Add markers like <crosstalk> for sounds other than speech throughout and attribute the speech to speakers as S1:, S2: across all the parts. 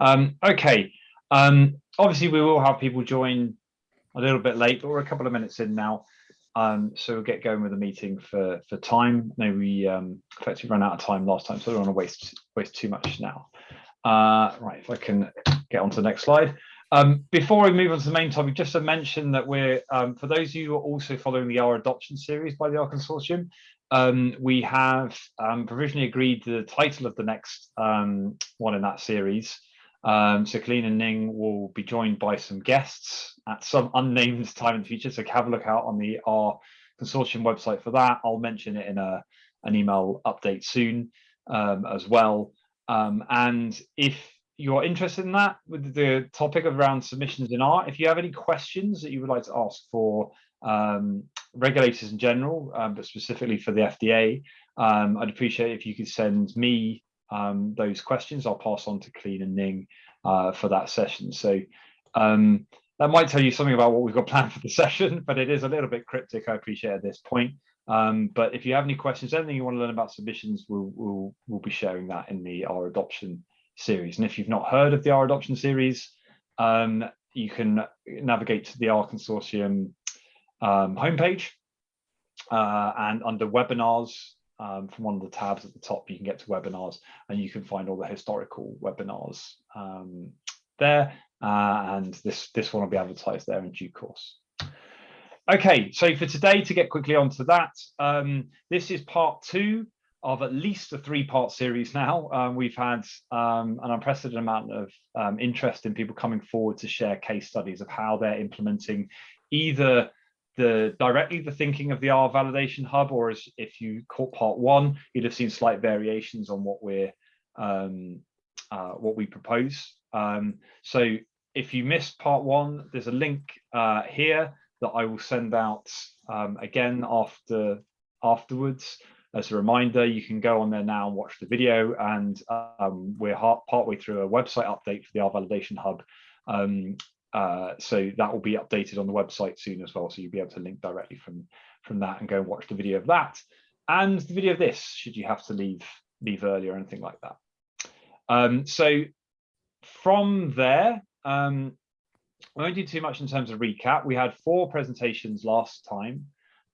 S1: Um, okay, um, obviously we will have people join a little bit late, but we're a couple of minutes in now. Um, so we'll get going with the meeting for for time. No, we um, effectively ran out of time last time, so we don't want to waste waste too much now. Uh, right, if I can get on to the next slide. Um, before we move on to the main topic, just to mention that we're, um, for those of you who are also following the R adoption series by the R Consortium, um, we have um, provisionally agreed the title of the next um, one in that series. Um, so Colleen and Ning will be joined by some guests at some unnamed time in the future. So have a look out on the R Consortium website for that. I'll mention it in a, an email update soon as well. and if you're interested in that with the topic around submissions in R, if you have any questions that you would like to ask for um, regulators in general, um, but specifically for the FDA, um, I'd appreciate if you could send me um, those questions. I'll pass on to Colleen and Ning uh, for that session. So um, that might tell you something about what we've got <laughs> planned for the session, but it is a little bit cryptic, I appreciate at this point. Um, but if you have any questions, anything you want to learn about submissions, we'll, we'll, we'll be sharing that in the R adoption series. And if you've not heard of the R adoption series, um, you can navigate to the R consortium um, homepage uh, and under webinars um, from one of the tabs at the top, you can get to webinars and you can find all the historical webinars um, there. Uh, and this, this one will be advertised there in due course. Okay, so for today, to get quickly onto that, um, this is part two of at least a three-part series now. Um, we've had um, an unprecedented amount of um, interest in people coming forward to share case studies of how they're implementing either the directly the thinking of the R validation hub, or as if you caught part one, you'd have seen slight variations on what we're um, uh, what we propose. Um, so if you missed part one, there's a link uh, here that I will send out um, again after afterwards as a reminder, you can go on there now and watch the video. And um, we're part partway through a website update for the R Validation Hub. Um, uh, so that will be updated on the website soon as well. So you'll be able to link directly from, from that and go and watch the video of that. And the video of this, should you have to leave, leave early or anything like that. Um, so from there, um, I won't do too much in terms of recap. We had four presentations last time.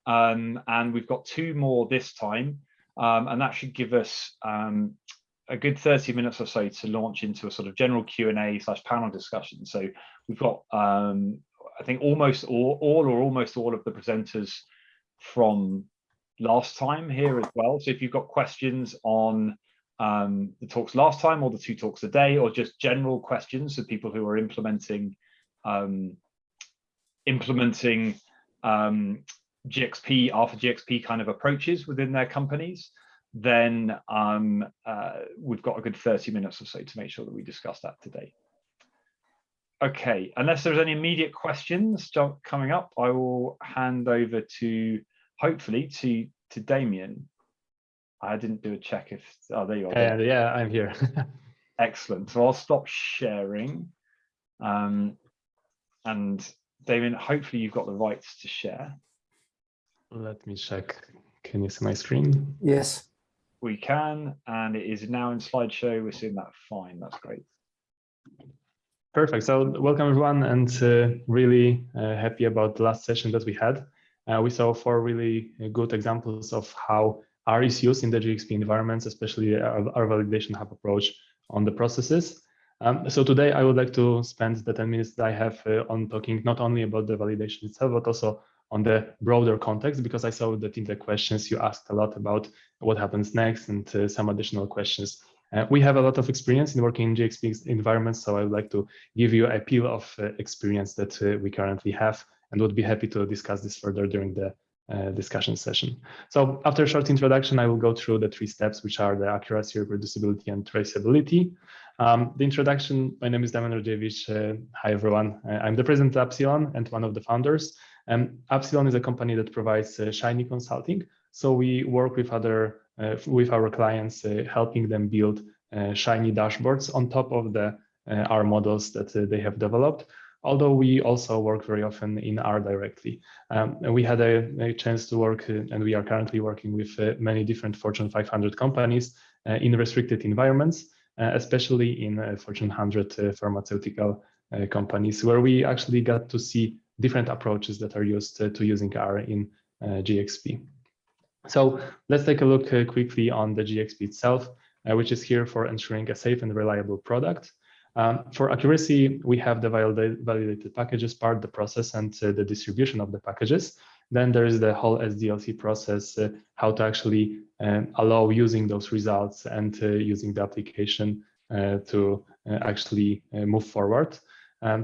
S1: Um, and we've got two more this time, um, and that should give us um, a good 30 minutes or so to launch into a sort of general Q&A slash panel discussion. So we've got, um, I think, almost all, all or almost all of the presenters from last time here as well. So if you've got questions on um, the talks last time or the two talks a day or just general questions of people who are implementing um, implementing um, GXP, Alpha GXP kind of approaches within their companies, then um, uh, we've got a good 30 minutes or so to make sure that we discuss that today. Okay, unless there's any immediate questions coming up, I will hand over to, hopefully, to, to Damian. I didn't do a check if, oh, there you are.
S2: Uh, yeah, I'm here. <laughs>
S1: Excellent. So I'll stop sharing. Um, and Damian, hopefully you've got the rights to share.
S2: Let me check. Can you see my screen?
S3: Yes.
S1: We can, and it is now in slideshow. We're seeing that fine. That's great.
S2: Perfect. So welcome everyone, and uh, really uh, happy about the last session that we had. Uh, we saw four really good examples of how R is used in the GXP environments, especially our, our validation hub approach on the processes. Um, so today I would like to spend the 10 minutes that I have uh, on talking not only about the validation itself, but also on the broader context, because I saw that in the questions you asked a lot about what happens next and uh, some additional questions. Uh, we have a lot of experience in working in GXP environments, so I would like to give you a peel of uh, experience that uh, we currently have and would be happy to discuss this further during the uh, discussion session. So after a short introduction, I will go through the three steps, which are the accuracy, reproducibility, and traceability. Um, the introduction, my name is Damian Rodziewicz. Uh, hi, everyone. I'm the president of Appsilon and one of the founders. Um, Appsilon is a company that provides uh, Shiny consulting. So we work with other uh, with our clients, uh, helping them build uh, Shiny dashboards on top of the uh, R models that uh, they have developed. Although we also work very often in R directly. Um, we had a, a, chance to work, and we are currently working with many different Fortune 500 companies in restricted environments. uh, especially in uh, Fortune 100 uh, pharmaceutical companies, where we actually got to see different approaches that are used to using R in GXP. So let's take a look quickly on the GXP itself, which is here for ensuring a safe and reliable product. Um, for accuracy, we have the validated packages part, the process, and uh, the distribution of the packages. Then there is the whole SDLC process, uh, how to actually um, allow using those results and uh, using the application uh, to uh, actually uh, move forward.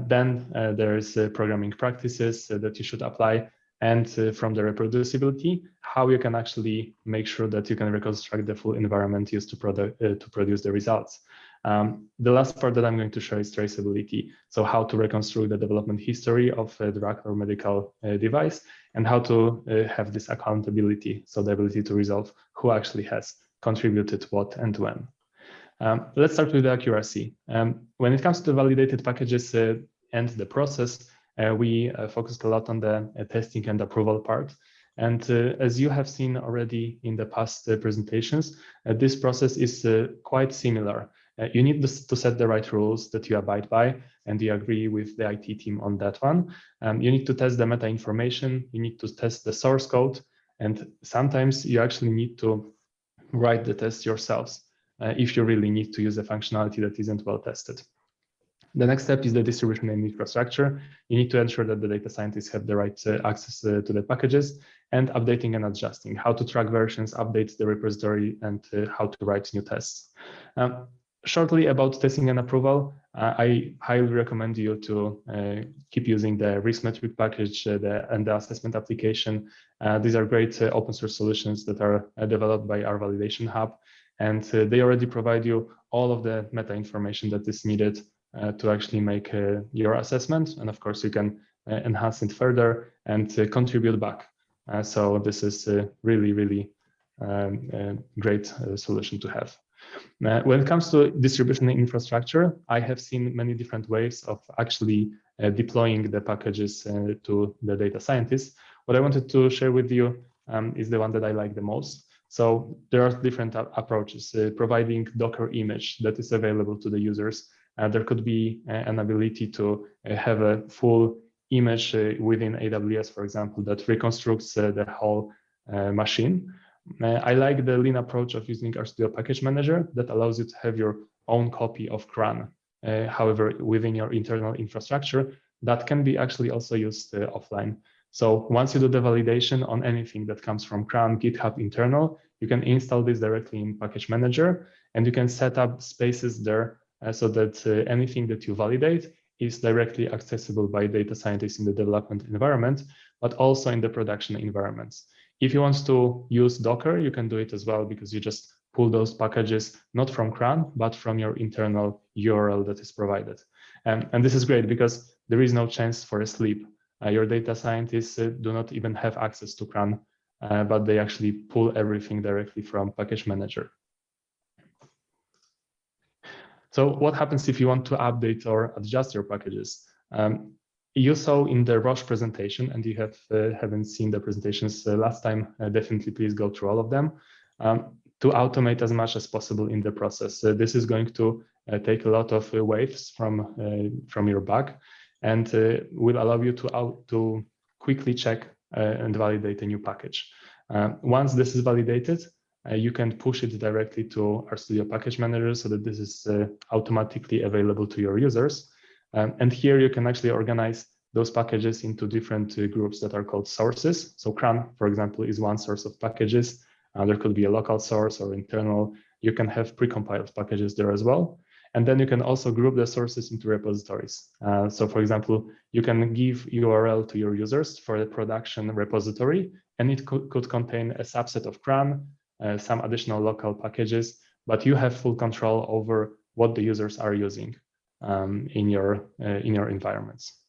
S2: Then there's programming practices that you should apply and from the reproducibility, how you can actually make sure that you can reconstruct the full environment used to, product, to produce the results. Um, the last part that I'm going to show is traceability. So how to reconstruct the development history of a drug or medical uh, device and how to uh, have this accountability. So the ability to resolve who actually has contributed what and when. Um, let's start with the accuracy. Um, when it comes to validated packages uh, and the process, uh, we uh, focused a lot on the uh, testing and approval part. And uh, as you have seen already in the past uh, presentations, this process is quite similar. you need to set the right rules that you abide by, and you agree with the IT team on that one. Um, you need to test the meta information, you need to test the source code, and sometimes you actually need to write the test yourselves if you really need to use a functionality that isn't well tested. The next step is the distribution and infrastructure. You need to ensure that the data scientists have the right uh, access uh, to the packages and updating and adjusting, how to track versions, update the repository, and uh, how to write new tests. Um, shortly about testing and approval, uh, I highly recommend you to uh, keep using the riskmetric package uh, the, and the assessment application. these are great open source solutions that are developed by R Validation Hub, and they already provide you all of the meta information that is needed uh, to actually make uh, your assessment. And of course, you can uh, enhance it further and contribute back. so this is a really, really um, great solution to have. Uh, when it comes to distribution infrastructure, I have seen many different ways of actually uh, deploying the packages uh, to the data scientists. What I wanted to share with you um, is the one that I like the most. So there are different approaches, uh, providing Docker image that is available to the users uh, there could be uh, an ability to uh, have a full image uh, within AWS, for example, that reconstructs uh, the whole machine. I like the lean approach of using RStudio Package Manager that allows you to have your own copy of CRAN. however, within your internal infrastructure, that can be actually also used offline. So once you do the validation on anything that comes from CRAN, GitHub internal, you can install this directly in Package Manager, and you can set up spaces there uh, so that uh, anything that you validate is directly accessible by data scientists in the development environment, but also in the production environments. If you want to use Docker, you can do it as well because you just pull those packages not from CRAN, but from your internal URL that is provided. Um, and this is great because there is no chance for a sleep. Uh, your data scientists uh, do not even have access to CRAN, uh, but they actually pull everything directly from Package Manager. So what happens if you want to update or adjust your packages? Um, you saw in the Roche presentation, and you have uh, haven't seen the presentations uh, last time, uh, definitely please go through all of them, um, to automate as much as possible in the process. This is going to take a lot of waves from, from your bug and will allow you to, out, to quickly check and validate a new package. once this is validated, uh, you can push it directly to RStudio package manager so that this is uh, automatically available to your users. Um, and here you can actually organize those packages into different uh, groups that are called sources. So CRAN, for example, is one source of packages. Uh, there could be a local source or internal. You can have precompiled packages there as well. And then you can also group the sources into repositories. Uh, so for example, you can give URL to your users for the production repository, and it could, could contain a subset of CRAN, uh, some additional local packages, but you have full control over what the users are using um, in your uh, in your environments.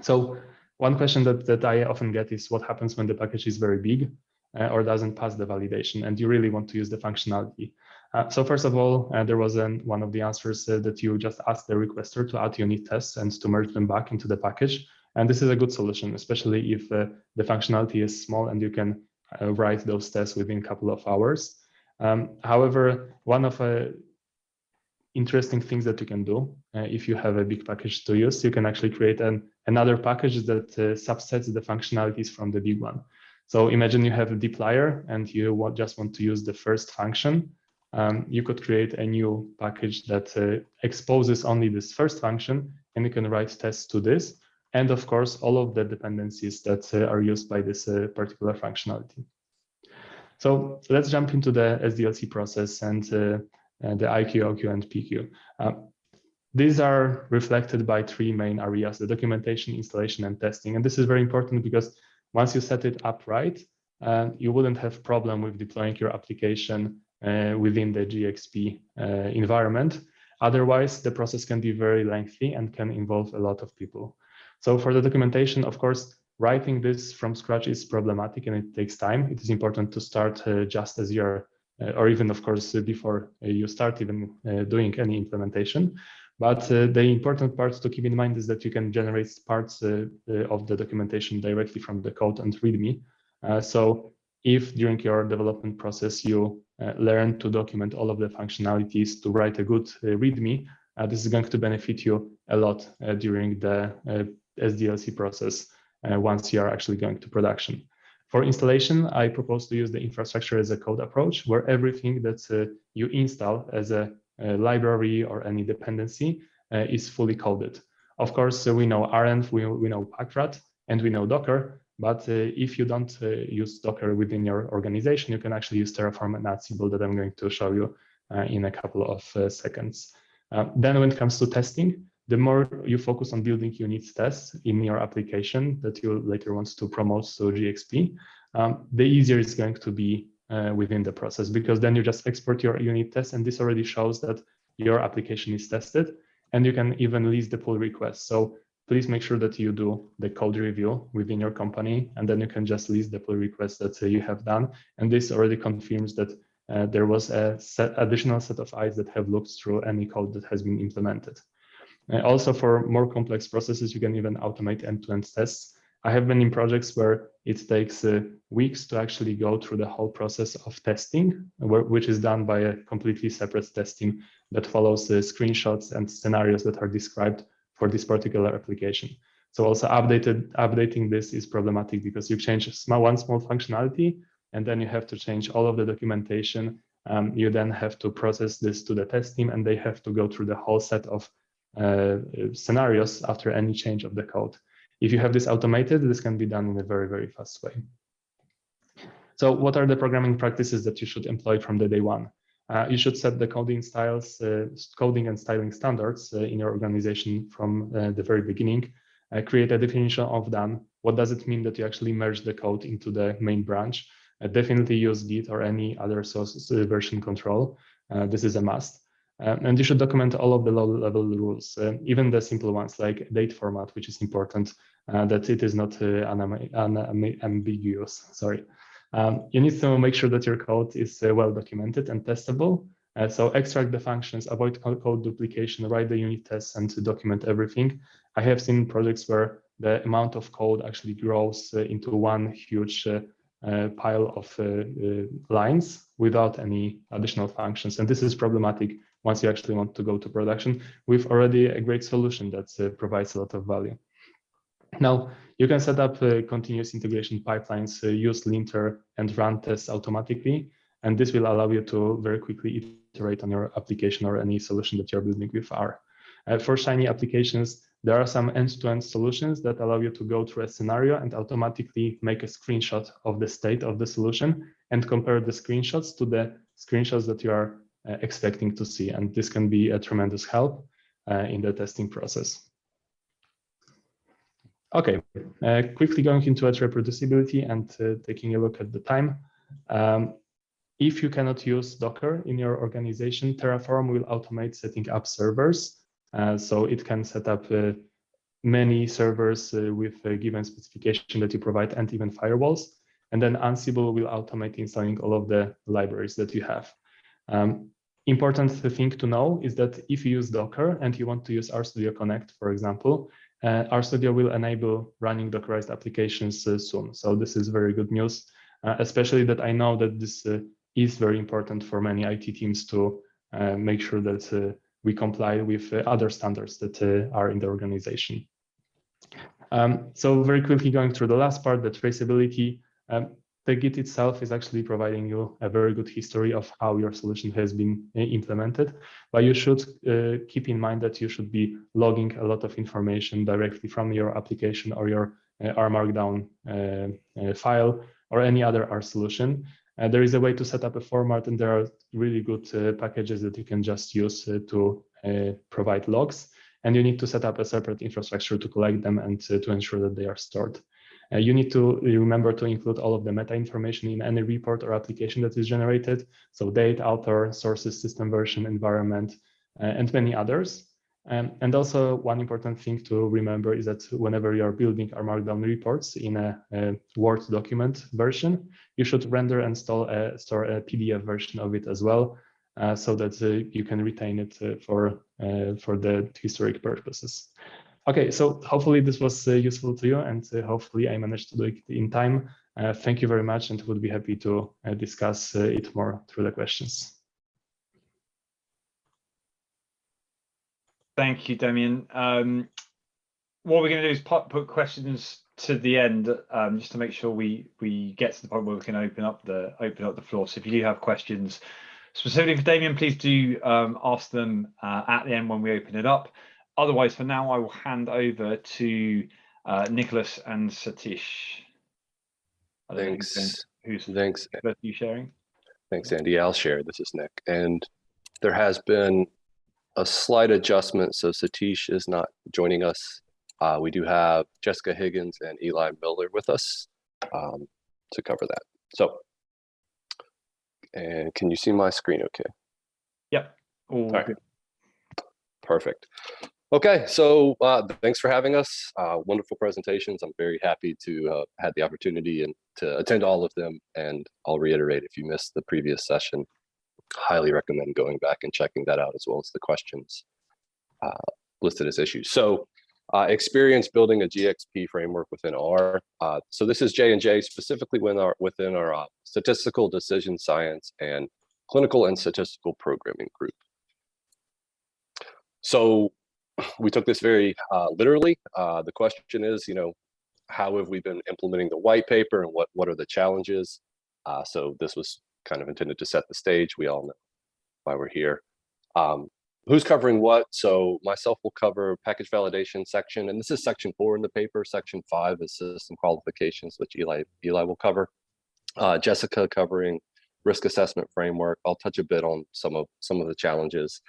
S2: So one question that, that I often get is what happens when the package is very big or doesn't pass the validation and you really want to use the functionality. Uh, so first of all, uh, there was an, one of the answers uh, that you just asked the requester to add unit tests and to merge them back into the package. And this is a good solution, especially if the functionality is small and you can uh, write those tests within a couple of hours. Um, however, one of uh, interesting things that you can do. Uh, if you have a big package to use, you can actually create an, another package that uh, subsets the functionalities from the big one. So imagine you have a dplyr and you just want to use the first function. Um, you could create a new package that uh, exposes only this first function and you can write tests to this. And of course, all of the dependencies that uh, are used by this uh, particular functionality. So let's jump into the SDLC process and uh, uh, the IQ, OQ, and PQ. Uh, these are reflected by three main areas, the documentation, installation, and testing. And this is very important because once you set it up right, uh, you wouldn't have problem with deploying your application uh, within the GXP uh, environment. Otherwise, the process can be very lengthy and can involve a lot of people. So for the documentation, of course, writing this from scratch is problematic and it takes time. It is important to start uh, just as you're, uh, or even of course, before you start even doing any implementation. But uh, the important part to keep in mind is that you can generate parts uh, uh, of the documentation directly from the code and README. so if during your development process you learn to document all of the functionalities to write a good README, this is going to benefit you a lot during the SDLC process once you are actually going to production. For installation, I propose to use the infrastructure as a code approach where everything that uh, you install as a library or any dependency uh, is fully coded. Of course, uh, we know renv, we, we know Packrat, and we know Docker, but uh, if you don't use Docker within your organization, you can actually use Terraform and Ansible that I'm going to show you in a couple of seconds. then when it comes to testing, the more you focus on building unit tests in your application that you later want to promote to GXP, um, the easier it's going to be uh, within the process because then you just export your unit test and this already shows that your application is tested and you can even list the pull request. So please make sure that you do the code review within your company and then you can just list the pull request that uh, you have done. And this already confirms that uh, there was a set, additional set of eyes that have looked through any code that has been implemented. Uh, also for more complex processes, you can even automate end-to-end -end tests I have been in projects where it takes uh, weeks to actually go through the whole process of testing, which is done by a completely separate test team that follows the screenshots and scenarios that are described for this particular application. So also updated, updating this is problematic because you change small, one small functionality and then you have to change all of the documentation. Um, you then have to process this to the test team and they have to go through the whole set of uh, scenarios after any change of the code. If you have this automated, this can be done in a very, very fast way. So what are the programming practices that you should employ from the day one? Uh, you should set the coding styles, uh, coding and styling standards uh, in your organization from uh, the very beginning. Uh, create a definition of done. What does it mean that you actually merge the code into the main branch? Uh, definitely use Git or any other source version control. this is a must. Uh, and you should document all of the low-level rules, uh, even the simple ones like date format, which is important, uh, that it is not ambiguous. Sorry. Um, you need to make sure that your code is well documented and testable. Uh, so extract the functions, avoid code duplication, write the unit tests and document everything. I have seen projects where the amount of code actually grows uh, into one huge uh, pile of lines without any additional functions. And this is problematic once you actually want to go to production with already a great solution that uh, provides a lot of value. Now, you can set up uh, continuous integration pipelines, uh, use linter and run tests automatically, and this will allow you to very quickly iterate on your application or any solution that you're building with R. Uh, for Shiny applications, there are some end-to-end -end solutions that allow you to go through a scenario and automatically make a screenshot of the state of the solution and compare the screenshots to the screenshots that you are expecting to see. And this can be a tremendous help uh, in the testing process. Okay, uh, quickly going into reproducibility and taking a look at the time. Um, if you cannot use Docker in your organization, Terraform will automate setting up servers. Uh, so it can set up uh, many servers uh, with a given specification that you provide and even firewalls. And then Ansible will automate installing all of the libraries that you have. Um, important thing to know is that if you use Docker and you want to use RStudio Connect, for example, uh, RStudio will enable running Dockerized applications uh, soon. So this is very good news, uh, especially that I know that this uh, is very important for many IT teams to uh, make sure that uh, we comply with other standards that are in the organization. Um, so very quickly going through the last part, the traceability. Um, the Git itself is actually providing you a very good history of how your solution has been uh, implemented. But you should uh, keep in mind that you should be logging a lot of information directly from your application or your uh, R Markdown uh, file or any other R solution. There is a way to set up a format and there are really good packages that you can just use to provide logs. And you need to set up a separate infrastructure to collect them and to ensure that they are stored. Uh, you need to remember to include all of the meta information in any report or application that is generated. So date, author, sources, system version, environment, uh, and many others. Um, and also one important thing to remember is that whenever you're building R Markdown reports in a, a Word document version, you should render and store a, store a PDF version of it as well, uh, so that uh, you can retain it uh, for, uh, for the historic purposes. Okay, so hopefully this was uh, useful to you and uh, hopefully I managed to do it in time. thank you very much and would be happy to discuss it more through the questions.
S1: Thank you, Damian. Um, what we're going to do is put, put questions to the end, um, just to make sure we we get to the point where we can open up the open up the floor. So if you do have questions specifically for Damian, please do um, ask them uh, at the end when we open it up. Otherwise, for now, I will hand over to uh, Nicholas and Satish. I don't know who's going-
S3: Thanks.
S1: Who's
S3: Thanks.
S1: both you sharing?
S3: Thanks, Andy. I'll share. This is Nick. And there has been a slight adjustment. So Satish is not joining us. Uh, we do have Jessica Higgins and Eli Miller with us um, to cover that. So, and can you see my screen okay?
S1: Yep. All
S3: right.
S1: good.
S3: Perfect. Okay, so uh, thanks for having us. Uh, wonderful presentations. I'm very happy to uh, had the opportunity and to attend all of them. And I'll reiterate, if you missed the previous session, highly recommend going back and checking that out as well as the questions uh, listed as issues. So uh, experience building a GXP framework within R. Uh, so this is J&J specifically within our, within our statistical decision science and clinical and statistical programming group. So we took this very uh, literally. Uh, the question is, you know, how have we been implementing the white paper and what, what are the challenges? Uh, so this was kind of intended to set the stage. We all know why we're here. Um, who's covering what? So myself will cover package validation section, and this is section four in the paper. Section five is system qualifications, which Eli, Eli will cover. Uh, Jessica covering risk assessment framework. I'll touch a bit on some of some of the challenges.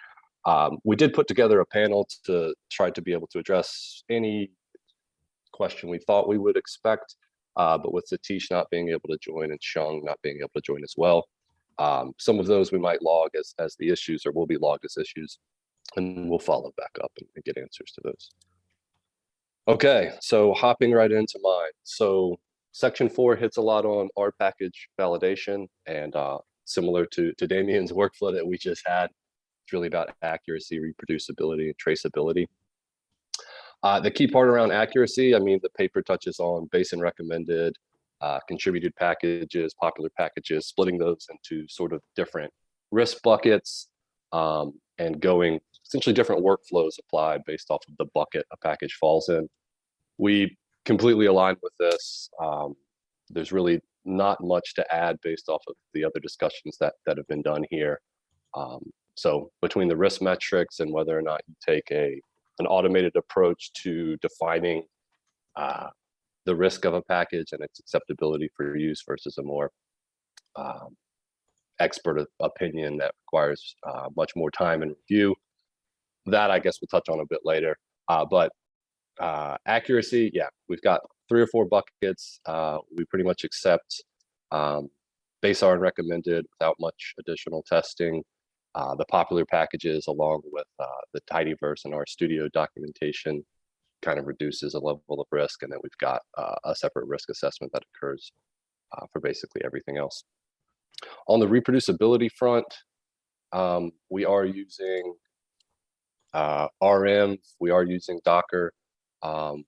S3: Um, we did put together a panel to try to be able to address any question we thought we would expect, uh, but with Satish not being able to join and Shung not being able to join as well, um, some of those we might log as, as the issues or will be logged as issues, and we'll follow back up and, and get answers to those. Okay, so hopping right into mine. So section four hits a lot on R package validation and uh, similar to, to Damian's <laughs> workflow that we just had, it's really about accuracy, reproducibility, and traceability. Uh, the key part around accuracy, I mean, the paper touches on base and recommended, uh, contributed packages, popular packages, splitting those into sort of different risk buckets um, and going essentially different workflows applied based off of the bucket a package falls in. We completely aligned with this. Um, there's really not much to add based off of the other discussions that, that have been done here. Um, so between the risk metrics and whether or not you take a an automated approach to defining uh, the risk of a package and its acceptability for use versus a more um, expert opinion that requires uh, much more time and review. That I guess we'll touch on a bit later. Uh, but uh, accuracy, yeah, we've got three or four buckets. Uh, we pretty much accept um, base R and recommended without much additional testing. Uh, the popular packages along with uh, the tidyverse and RStudio documentation kind of reduces a level of risk. And then we've got uh, a separate risk assessment that occurs uh, for basically everything else. On the reproducibility front, um, we are using uh, renv, we are using Docker. Um,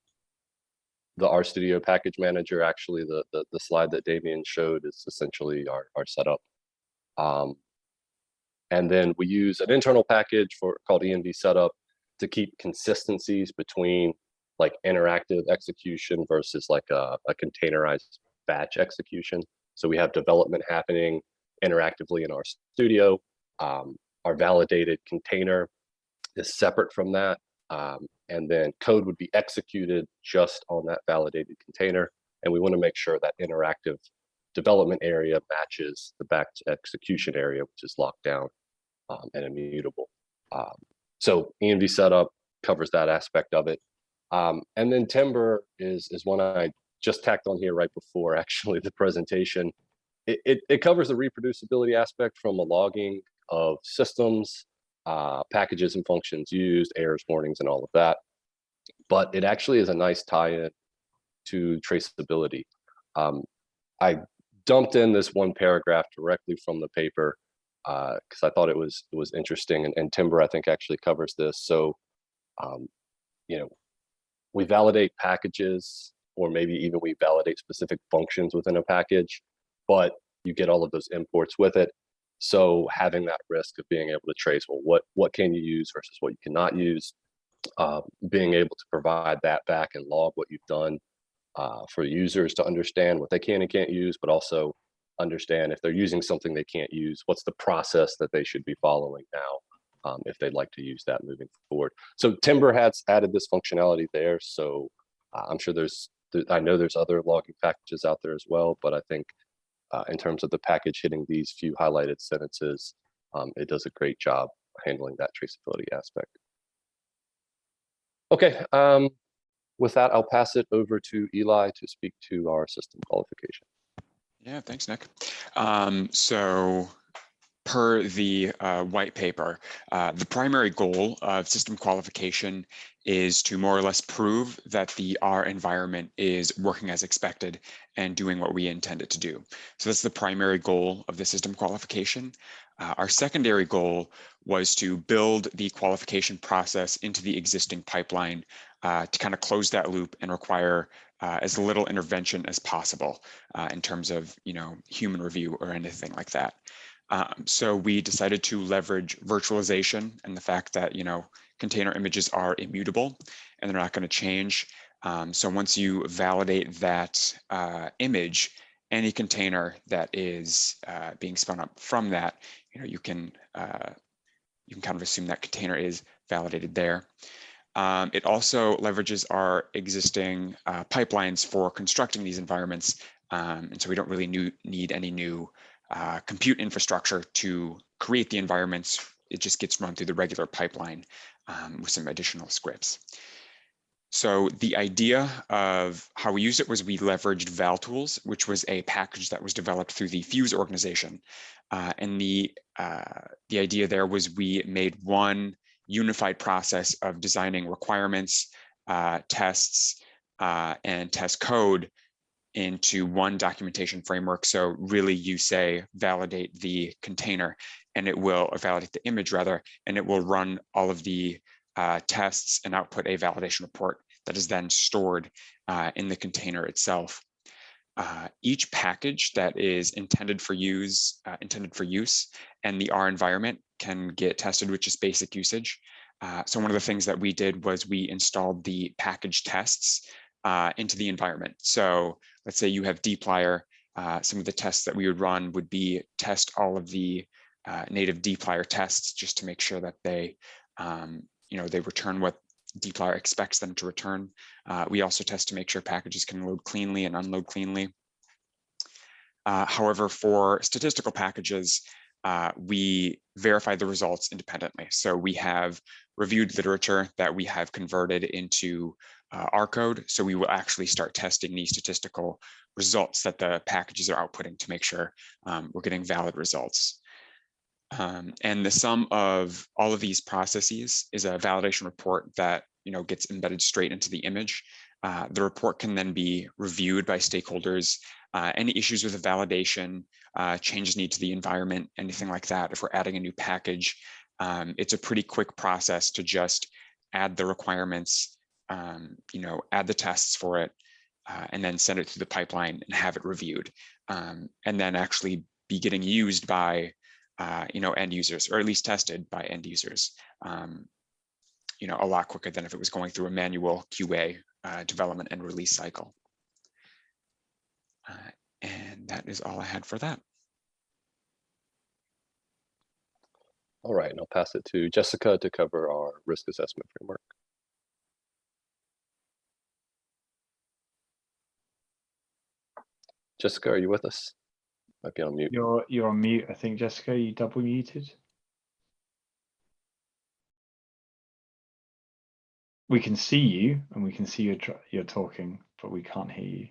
S3: the RStudio package manager, actually the, the, the slide that Damian showed is essentially our, our setup. Um, and then we use an internal package for called env setup to keep consistencies between like interactive execution versus like a, a containerized batch execution. So we have development happening interactively in our studio. Um, our validated container is separate from that. Um, and then code would be executed just on that validated container. And we want to make sure that interactive development area matches the back execution area, which is locked down um, and immutable. Um, so env setup covers that aspect of it. Um, and then Timber is is one I just tacked on here right before <laughs> actually the presentation. It, it, it covers the reproducibility aspect from a logging of systems, uh, packages and functions used, errors, warnings, and all of that. But it actually is a nice tie-in to traceability. Um, I dumped in this one paragraph directly from the paper because uh, I thought it was it was interesting, and, and Timber I think actually covers this. So, um, you know, we validate packages or maybe even we validate specific functions within a package, but you get all of those imports with it. So having that risk of being able to trace, well, what, what can you use versus what you cannot use, uh, being able to provide that back and log what you've done uh, for users to understand what they can and can't use, but also understand if they're using something they can't use, what's the process that they should be following now um, if they'd like to use that moving forward. So Timber has added this functionality there. So uh, I'm sure there's, I know there's other logging packages out there as well, but I think uh, in terms of the package hitting these few highlighted sentences, um, it does a great job handling that traceability aspect. Okay, um, with that, I'll pass it over to Eli to speak to our system qualification.
S4: Yeah, thanks, Nick. Um, so per the uh, white paper, uh, the primary goal of system qualification is to more or less prove that the R environment is working as expected and doing what we intend it to do. So that's the primary goal of the system qualification. Uh, our secondary goal was to build the qualification process into the existing pipeline uh, to kind of close that loop and require uh, as little intervention as possible uh, in terms of you know human review or anything like that. Um, so we decided to leverage virtualization and the fact that, you know, container images are immutable and they're not going to change. Um, so once you validate that uh, image, any container that is uh, being spun up from that, you know, you can uh, you can kind of assume that container is validated there. Um, it also leverages our existing uh, pipelines for constructing these environments. Um, and so we don't really new, need any new uh, compute infrastructure to create the environments. It just gets run through the regular pipeline um, with some additional scripts. So the idea of how we used it was we leveraged ValTools, which was a package that was developed through the PHUSE organization. Uh, and the, uh, the idea there was we made one unified process of designing requirements, uh, tests, uh, and test code into one documentation framework. So really you say validate the container and it will validate the image rather, and it will run all of the uh, tests and output a validation report that is then stored uh, in the container itself. Uh, each package that is intended for use, uh, intended for use, and the R environment can get tested with just basic usage. Uh, so one of the things that we did was we installed the package tests uh, into the environment. So let's say you have dplyr, uh, some of the tests that we would run would be test all of the uh, native dplyr tests just to make sure that they, um, you know, they return what dplyr expects them to return. Uh, we also test to make sure packages can load cleanly and unload cleanly. Uh, however, for statistical packages, uh, we verify the results independently. So we have reviewed literature that we have converted into uh, R code. So we will actually start testing the statistical results that the packages are outputting to make sure um, we're getting valid results. Um, and the sum of all of these processes is a validation report that you know gets embedded straight into the image. Uh, the report can then be reviewed by stakeholders. Uh, any issues with the validation, uh, changes need to the environment, anything like that. If we're adding a new package, um, it's a pretty quick process to just add the requirements um, you know, add the tests for it, uh, and then send it through the pipeline and have it reviewed, um, and then actually be getting used by uh, you know, end users, or at least tested by end users, um, you know, a lot quicker than if it was going through a manual QA uh, development and release cycle. Uh, and that is all I had for that.
S3: All right, and I'll pass it to Jessica to cover our risk assessment framework. Jessica, are you with us? Might be on mute.
S1: You're you're on mute, I think, Jessica. You double muted. We can see you and we can see you're you're talking, but we can't hear you.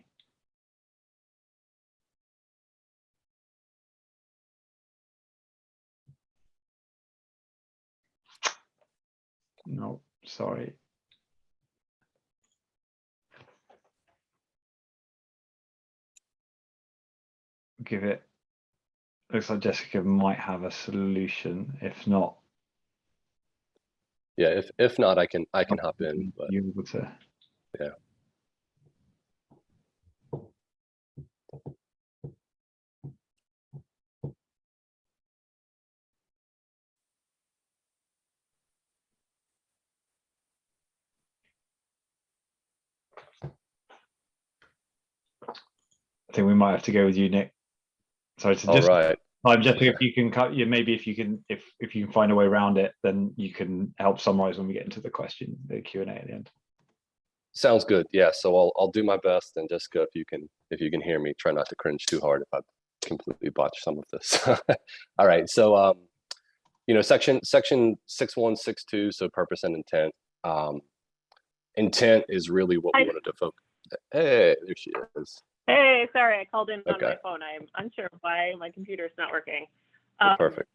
S1: No, sorry. Give it. Looks like Jessica might have a solution. If not,
S3: Yeah, if if not, I can I can hop in, but
S1: you're able to.
S3: Yeah.
S1: I think we might have to go with you, Nick. Sorry to just
S3: right.
S1: I'm Jessica, if you can cut you maybe if you can if if you can find a way around it, then you can help summarize when we get into the question, the Q and A at the end.
S3: Sounds good. Yeah, so I'll I'll do my best and Jessica, if you can if you can hear me, try not to cringe too hard if I completely botch some of this. <laughs> All right, so um, you know, section section six one six two, so purpose and intent. Um, intent is really what we
S5: Hi.
S3: wanted to focus. Hey, there she is.
S5: Hey, sorry, I called in on my phone. I'm unsure why my computer's not working. Um,
S3: Perfect.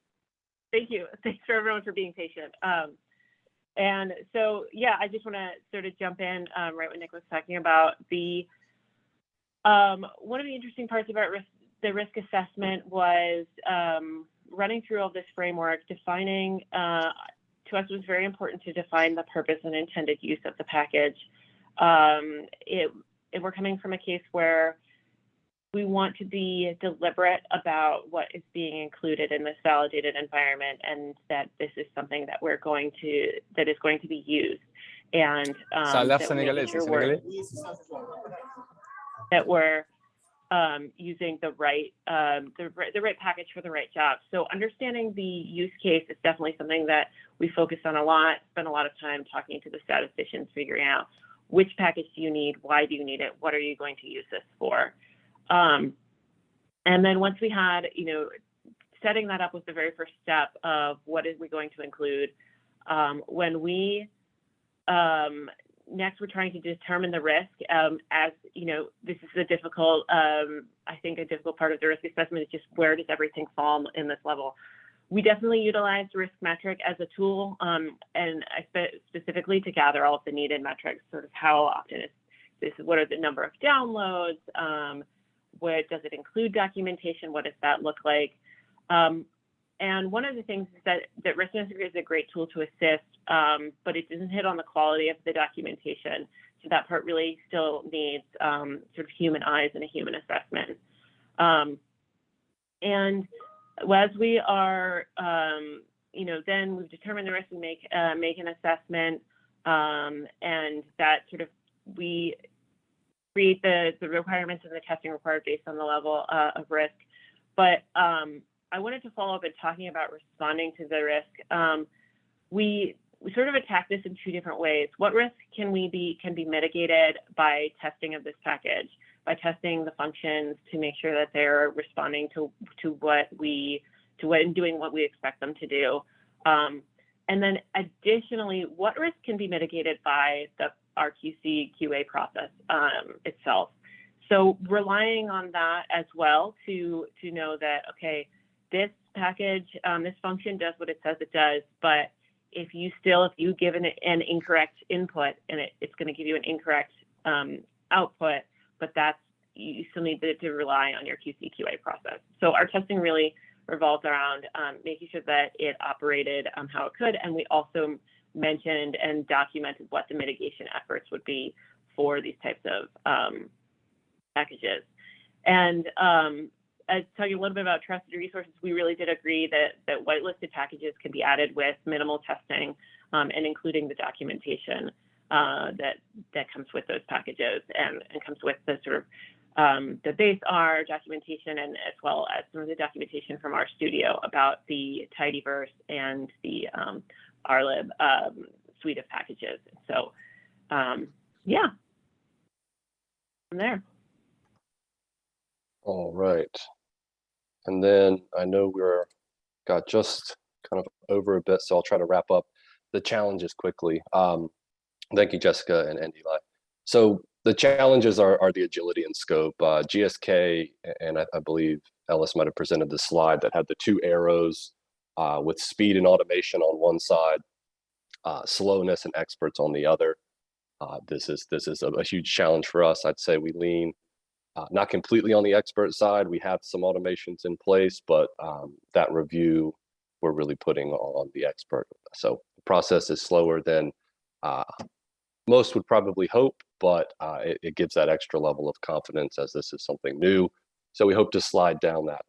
S5: Thank you. <laughs> Thanks for everyone for being patient. Um, and so, yeah, I just want to sort of jump in um, right when Nick was talking about the um, one of the interesting parts about risk, the risk assessment was um, running through all this framework, defining. Uh, to us, was very important to define the purpose and intended use of the package. Um, it, and we're coming from a case where we want to be deliberate about what is being included in this validated environment and that this is something that we're going to that is going to be used and um,
S6: l'air
S5: that we're making sure we're- that we're um, using the right um, the, right- the right package for the right job. So understanding the use case is definitely something that we focus on a lot. Spend a lot of time talking to the statisticians, figuring out which package do you need, why do you need it, what are you going to use this for. Um, and then once we had, you know, setting that up was the very first step of what is we going to include. Um, when we um, next we're trying to determine the risk um, as you know this is a difficult um, i think a difficult part of the risk assessment is just where does everything fall in this level we definitely utilize riskmetric as a tool um, and specifically to gather all of the needed metrics sort of how often is this what are the number of downloads um, what does it include documentation what does that look like um, and one of the things is that, that riskmetric is a great tool to assist, um, but it doesn't hit on the quality of the documentation. So that part really still needs um, sort of human eyes and a human assessment. Um, and as we are, um, you know, then we've determined the risk, we make uh, make an assessment, um, and that sort of we create the the requirements and the testing required based on the level uh, of risk. But um, I wanted to follow up in talking about responding to the risk. Um, we we sort of attack this in two different ways. What risk can we be can be mitigated by testing of this package, by testing the functions to make sure that they're responding to to what we to what and doing what we expect them to do. Um, and then additionally, what risk can be mitigated by the RQC QA process um, itself. So relying on that as well to to know that okay, this package, um, this function does what it says it does, but if you still, if you give an, an incorrect input and it, it's going to give you an incorrect um, output, but that's, you still need to, to rely on your QC QA process. So our testing really revolves around um, making sure that it operated um, how it could. And we also mentioned and documented what the mitigation efforts would be for these types of um, packages. And um, uh, talking a little bit about trusted resources, we really did agree that that whitelisted packages can be added with minimal testing um, and including the documentation uh, that that comes with those packages and, and comes with the sort of um, the base R documentation and as well as some of the documentation from RStudio about the tidyverse and the um, RLib um, suite of packages. So um, yeah, from there.
S3: All right. And then I know we're got just kind of over a bit, so I'll try to wrap up the challenges quickly. Um, thank you, Jessica and, and Eli. So the challenges are, are the agility and scope. Uh, GSK, and I, I believe Ellis might have presented the slide that had the two arrows uh, with speed and automation on one side, uh, slowness and experts on the other. Uh, this is this is a, a huge challenge for us. I'd say we lean uh, not completely on the expert side. We have some automations in place, but um, that review we're really putting on the expert. So the process is slower than uh, most would probably hope, but uh, it, it gives that extra level of confidence as this is something new. So we hope to slide down that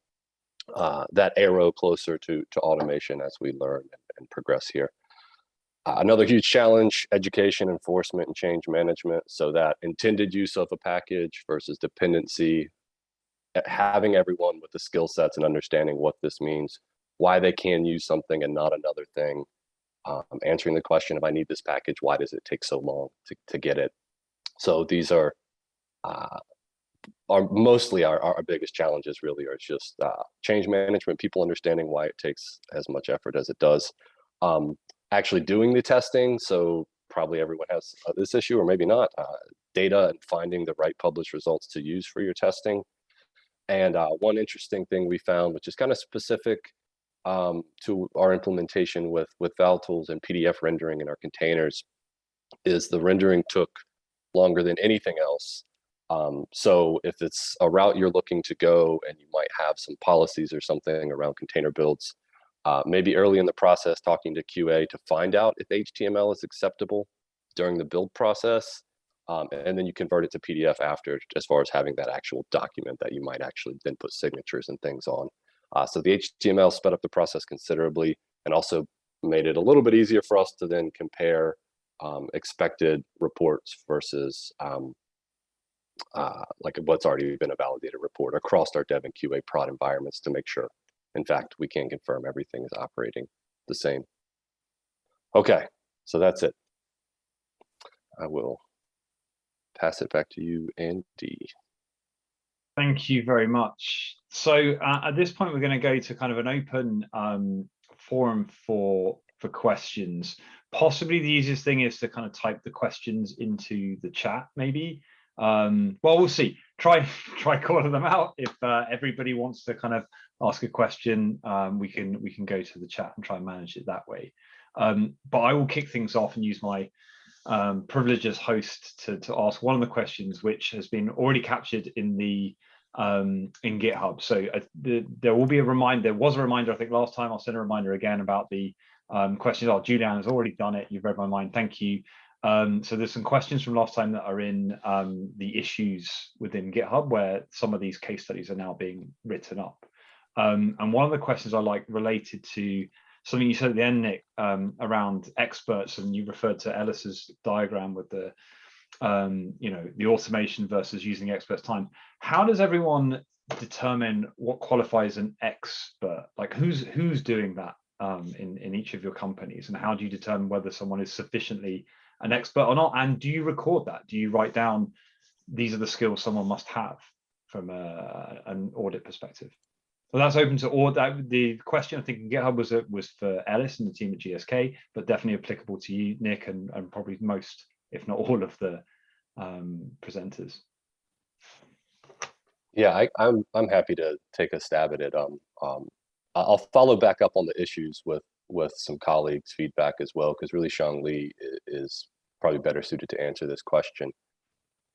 S3: uh, that arrow closer to to automation as we learn and, and progress here. Uh, another huge challenge, education, enforcement, and change management. So that intended use of a package versus dependency, uh, having everyone with the skill sets and understanding what this means, why they can use something and not another thing, um, answering the question, if I need this package, why does it take so long to, to get it? So these are, uh, are mostly our, our biggest challenges really are just uh, change management, people understanding why it takes as much effort as it does. Um, actually doing the testing. So probably everyone has uh, this issue or maybe not, uh, data and finding the right published results to use for your testing. And uh, one interesting thing we found, which is kind of specific um, to our implementation with, with valtools and PDF rendering in our containers, is the rendering took longer than anything else. Um, so if it's a route you're looking to go and you might have some policies or something around container builds, uh, maybe early in the process talking to QA to find out if HTML is acceptable during the build process. Um, and then you convert it to PDF after as far as having that actual document that you might actually then put signatures and things on. Uh, so the HTML sped up the process considerably and also made it a little bit easier for us to then compare um, expected reports versus um, uh, like what's already been a validated report across our dev and QA prod environments to make sure in fact, we can confirm everything is operating the same. Okay, so that's it. I will pass it back to you, Andy.
S1: Thank you very much. So uh, at this point, we're going to go to kind of an open um, forum for for questions. Possibly the easiest thing is to kind of type the questions into the chat, maybe. Um, well, we'll see. Try <laughs> try calling them out. If uh, everybody wants to kind of ask a question, um, we can we can go to the chat and try and manage it that way. Um, but I will kick things off and use my um, privilege as host to, to ask one of the questions, which has been already captured in the um, in GitHub. So uh, the, there will be a reminder. There was a reminder, I think, last time. I'll send a reminder again about the um, questions. Oh, Julian has already done it. You've read my mind. Thank you. Um, so there's some questions from last time that are in um, the issues within GitHub where some of these case studies are now being written up. Um, and one of the questions I like related to something you said at the end, Nick, um, around experts, and you referred to Ellis's diagram with the, um, you know, the automation versus using experts time. How does everyone determine what qualifies an expert? Like who's who's doing that um, in in each of your companies, and how do you determine whether someone is sufficiently an expert or not? And do you record that? Do you write down these are the skills someone must have from a, an audit perspective? Well, that's open to all that. The question I think in GitHub was was for Ellis and the team at GSK, but definitely applicable to you, Nick, and, and probably most, if not all, of the um, presenters.
S3: Yeah, I, am I'm, I'm happy to take a stab at it. Um, um, I'll follow back up on the issues with with some colleagues' feedback as well, because really Shang Li is probably better suited to answer this question.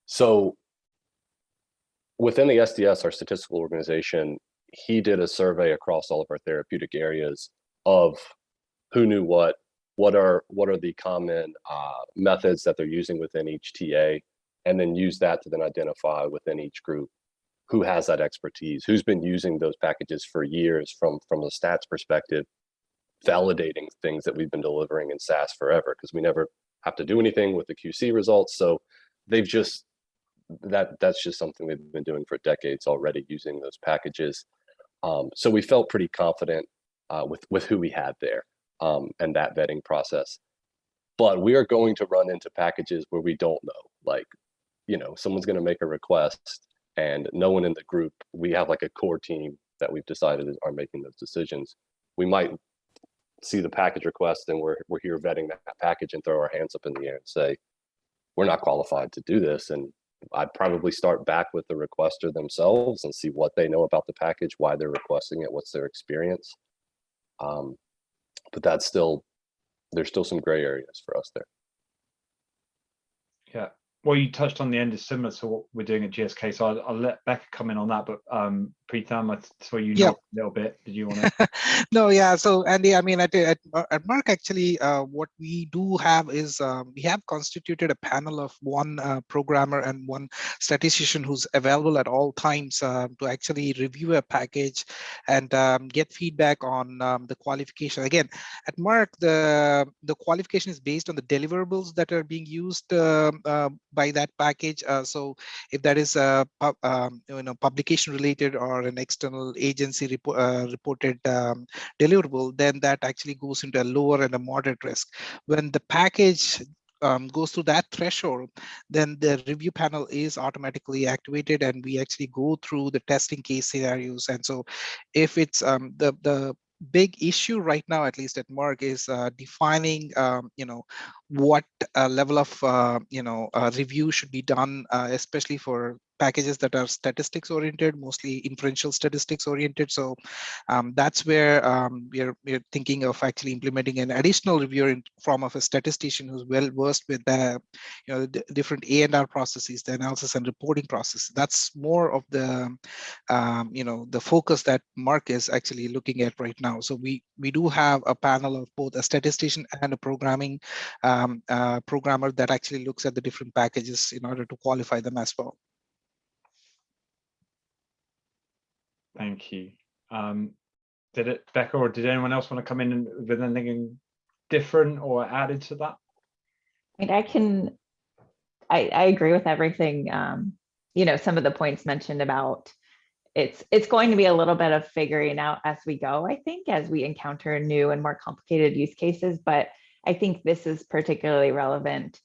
S3: So within the SDS, our statistical organization, he did a survey across all of our therapeutic areas of who knew what, what are what are the common uh, methods that they're using within each TA, and then use that to then identify within each group who has that expertise, who's been using those packages for years from from the stats perspective, validating things that we've been delivering in SAS forever because we never have to do anything with the QC results. So they've just that that's just something they've been doing for decades already using those packages. Um, so we felt pretty confident uh, with with who we had there um, and that vetting process. But we are going to run into packages where we don't know, like you know, someone's going to make a request and no one in the group, we have like a core team that we've decided are making those decisions. We might see the package request and we're, we're here vetting that package and throw our hands up in the air and say, we're not qualified to do this. And I'd probably start back with the requester themselves and see what they know about the package, why they're requesting it, what's their experience. Um, but that's still, there's still some gray areas for us there.
S1: Yeah. Well, you touched on the end is similar to what we're doing at GSK, so I'll, I'll let Becca come in on that. But um, Preetham, I saw you
S6: Yeah.
S1: a little bit. Did you want to? <laughs>
S6: no, yeah. So Andy, I mean, at at, at Merck, actually, uh, what we do have is um, we have constituted a panel of one uh, programmer and one statistician who's available at all times uh, to actually review a package and um, get feedback on um, the qualification. Again, at Merck, the the qualification is based on the deliverables that are being used um, uh, by that package. Uh, so if that is a um, you know publication related or an external agency uh, reported um, deliverable, then that actually goes into a lower and a moderate risk. When the package um, goes through that threshold, then the review panel is automatically activated and we actually go through the testing case scenarios. And so if it's um, the, the big issue right now, at least at Merck, is uh, defining, um, you know, what uh, level of, uh, you know, uh, review should be done, especially for packages that are statistics oriented, mostly inferential statistics oriented. So um, that's where um, we're, we're thinking of actually implementing an additional reviewer in form of a statistician who's well versed with the you know the different A and R processes, the analysis and reporting process. That's more of the um, you know the focus that Merck is actually looking at right now. So we we do have a panel of both a statistician and a programming um, uh, programmer that actually looks at the different packages in order to qualify them as well.
S1: Thank you. Um, did it, Becca, or did anyone else want to come in with anything different or added to that?
S7: I mean, I can, I, I agree with everything, um, you know, some of the points mentioned about it's, it's going to be a little bit of figuring out as we go, I think, as we encounter new and more complicated use cases, but I think this is particularly relevant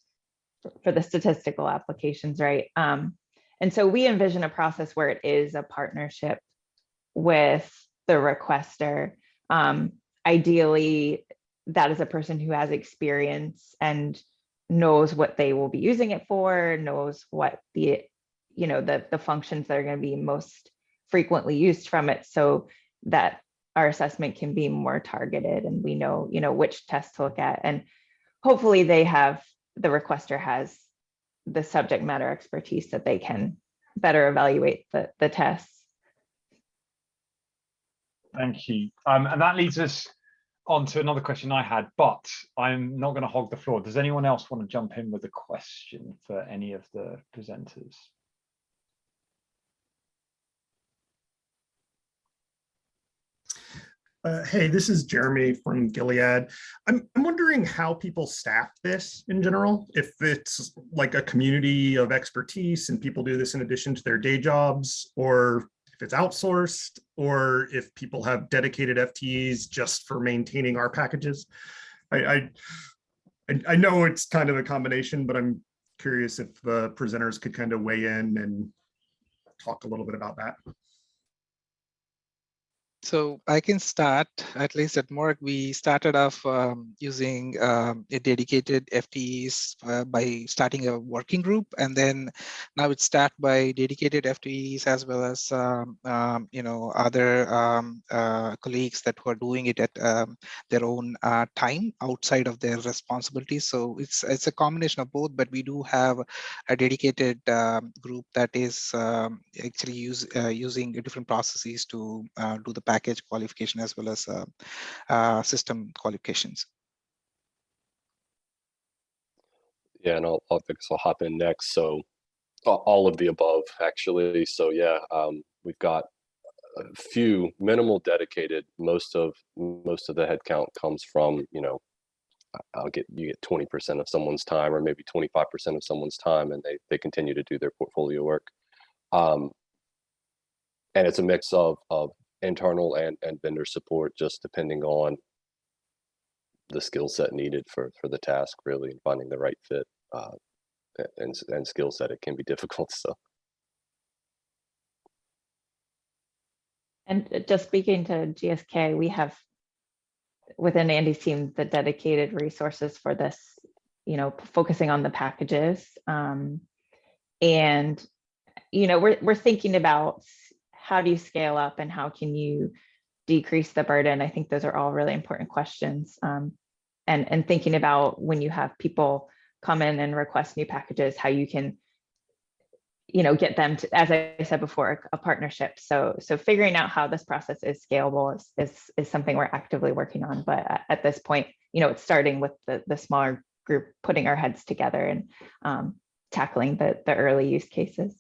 S7: for the statistical applications, right? Um, and so we envision a process where it is a partnership with the requester. Um, ideally, that is a person who has experience and knows what they will be using it for, knows what the, you know, the, the functions that are going to be most frequently used from it so that our assessment can be more targeted and we know, you know, which tests to look at. And hopefully they have, the requester has the subject matter expertise that they can better evaluate the, the tests.
S1: Thank you. Um, and that leads us on to another question I had, but I'm not going to hog the floor. Does anyone else want to jump in with a question for any of the presenters?
S8: Uh, hey, this is Jeremy from Gilead. I'm, I'm wondering how people staff this in general, if it's like a community of expertise and people do this in addition to their day jobs, or if it's outsourced, or if people have dedicated FTEs just for maintaining our packages. I, I, I- I know it's kind of a combination, but I'm curious if the presenters could kind of weigh in and talk a little bit about that.
S6: So I can start, at least at Merck, we started off um, using um, a dedicated FTEs uh, by starting a working group. And then now it's staffed by dedicated FTEs as well as, um, um, you know, other um, uh, colleagues that were doing it at um, their own uh, time outside of their responsibilities. So it's, it's a combination of both, but we do have a dedicated group that is actually use, uh, using different processes to uh, do the package qualification as well as uh, uh, system qualifications.
S3: Yeah, and I'll, I'll, I'll hop in next. So All of the above, actually. So yeah, um, we've got a few minimal dedicated. Most of most of the headcount comes from you know, I'll get you get twenty percent of someone's time, or maybe twenty five percent of someone's time, and they they continue to do their portfolio work. Um, and it's a mix of of internal and and vendor support, just depending on the skill set needed for for the task, really, and finding the right fit. Uh, and and skill set it can be <laughs> difficult so
S7: And uh, just speaking to GSK, we have within Andy's team, the dedicated resources for this, you know, focusing on the packages. Um, and, you know, we're, we're thinking about how do you scale up and how can you decrease the burden? I think those are all really important questions. Um, and, and thinking about when you have people come in and request new packages, how you can you know, get them to, as I said before, a partnership. So, so figuring out how this process is scalable is, is, is something we're actively working on. But at- this point, you know, it's starting with the, the smaller group, putting our heads together and um, tackling the, the early use cases.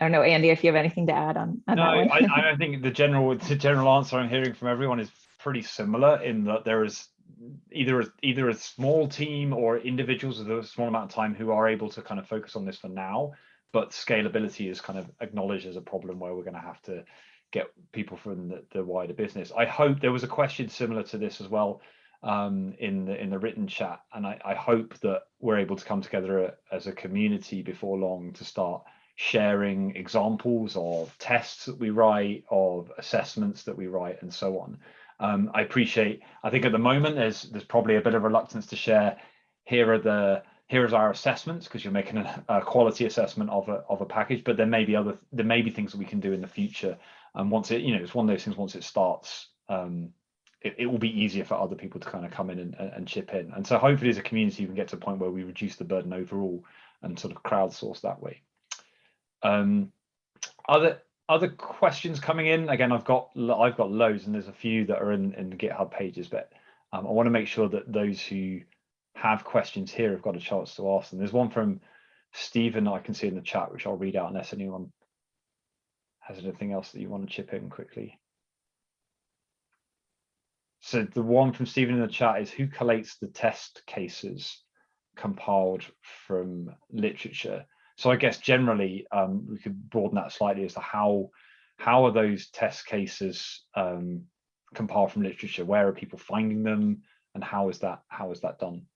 S7: I don't know, Andy, if you have anything to add on, on
S1: No,
S7: that one.
S1: I, I <laughs> think the general, the general answer I'm hearing from everyone is pretty similar in that there is either, a- either a small team or individuals with a small amount of time who are able to kind of focus on this for now. But scalability is kind of acknowledged as a problem where we're going to have to get people from the, the wider business. I hope there was a question similar to this as well um, in the in the written chat, and I, I hope that we're able to come together as a community before long to start sharing examples of tests that we write, of assessments that we write, and so on. Um, I appreciate. I think at the moment there's there's probably a bit of reluctance to share. Here are the here is our assessments because you're making a, a quality assessment of a of a package, but there may be other there may be things that we can do in the future. And once it you know it's one of those things. Once it starts, um, it, it will be easier for other people to kind of come in and, and chip in. And so hopefully as a community we can get to a point where we reduce the burden overall and sort of crowdsource that way. Um, other other questions coming in? Again i've got i've got loads and there's a few that are in in the github pages but um, i want to make sure that those who have questions here have got a chance to ask them. There's one from stephen i can see in the chat which i'll read out unless anyone has anything else that you want to chip in quickly. So the one from stephen in the chat is who collates the test cases compiled from literature so I guess generally um, we could broaden that slightly as to how how are those test cases um, compiled from literature? Where are people finding them, and how is that how is that done?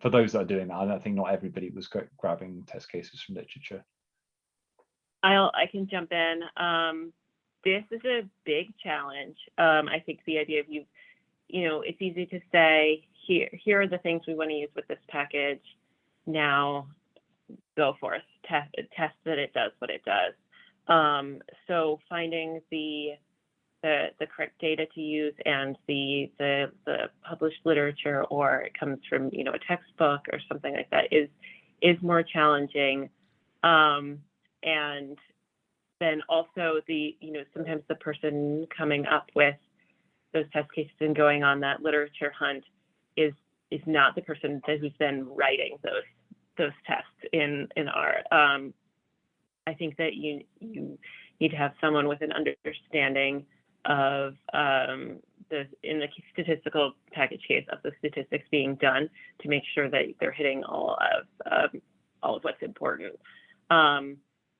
S1: For those that are doing that, I don't think not everybody was grabbing test cases from literature.
S5: I'll, I can jump in. Um, this is a big challenge. Um, I think the idea of you, you know, it's easy to say, here, here are the things we want to use with this package. Now go forth, test, test that it does what it does. Um, so finding the, the, the correct data to use and the, the, the published literature, or it comes from, you know, a textbook or something like that is, is more challenging. Um, and then also the you know sometimes the person coming up with those test cases and going on that literature hunt is is not the person who's then writing those those tests in in R. Um, I think that you you need to have someone with an understanding of um, the in the statistical package case of the statistics being done to make sure that they're hitting all of um, all of what's important. Um,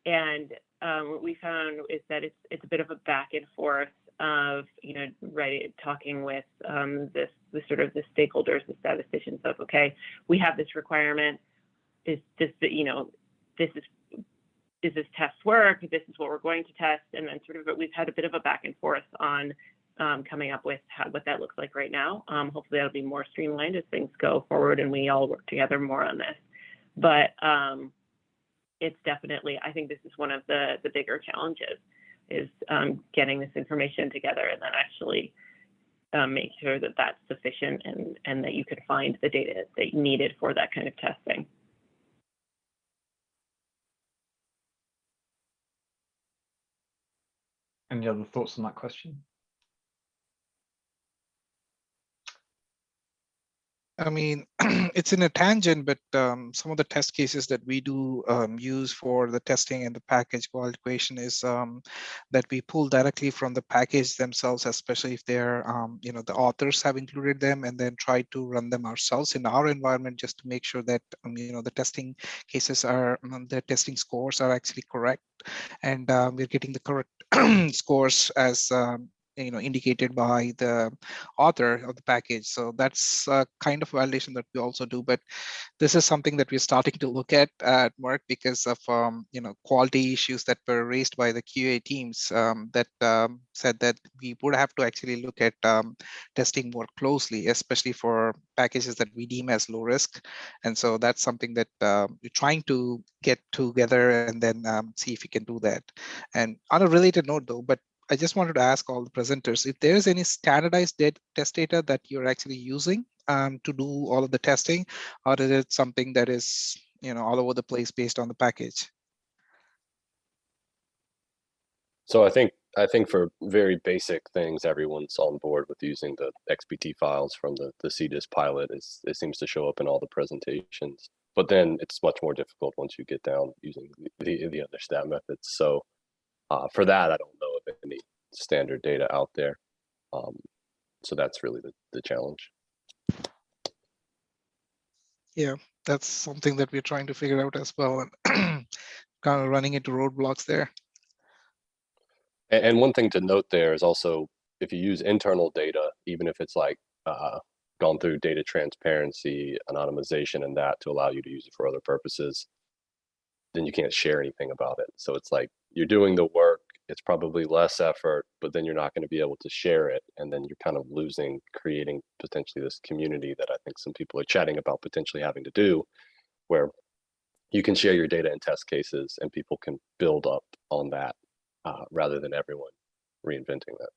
S5: and um, what we found is that it's it's a bit of a back and forth of you know right talking with um, this the sort of the stakeholders, the statisticians of okay, we have this requirement. Is this you know this is is this test work? This is what we're going to test, and then sort of we've had a bit of a back and forth on um, coming up with how, what that looks like right now. Um, hopefully that'll be more streamlined as things go forward and we all work together more on this. But um, it's definitely, I think this is one of the, the bigger challenges is um, getting this information together and then actually um, make sure that that's sufficient and, and that you can find the data that you needed for that kind of testing.
S1: Any other thoughts on that question?
S6: I mean, <clears throat> it's in a tangent, but um, some of the test cases that we do um, use for the testing and the package qualification is um, that we pull directly from the package themselves, especially if they're, um, you know, the authors have included them and then try to run them ourselves in our environment just to make sure that, um, you know, the testing cases are, um, the testing scores are actually correct. And we're getting the correct <clears throat> scores as you know indicated by the author of the package. So that's a kind of validation that we also do but this is something that we're starting to look at at Merck because of um, you know quality issues that were raised by the QA teams um, that um, said that we would have to actually look at um, testing more closely especially for packages that we deem as low risk. And so that's something that uh, we're trying to get together and then um, see if we can do that. And on a related note though but I just wanted to ask all the presenters if there's any standardized test data that you're actually using um, to do all of the testing, or is it something that is you know all over the place based on the package?
S3: So I think I think for very basic things, everyone's on board with using the XPT files from the the CDISC pilot. Is it seems to show up in all the presentations. But then it's much more difficult once you get down using the the, the other stat methods. So uh, for that, I don't know of any standard data out there. Um, so that's really the, the challenge.
S6: Yeah, that's something that we're trying to figure out as well, and <clears throat> kind of running into roadblocks there.
S3: And, and one thing to note there is also if you use internal data, even if it's like uh, gone through data transparency, anonymization, and that to allow you to use it for other purposes, then you can't share anything about it. So it's like you're doing the work, it's probably less effort, but then you're not going to be able to share it. And then you're kind of losing, creating potentially this community that I think some people are chatting about potentially having to do, where you can share your data and test cases and people can build up on that uh, rather than everyone reinventing that.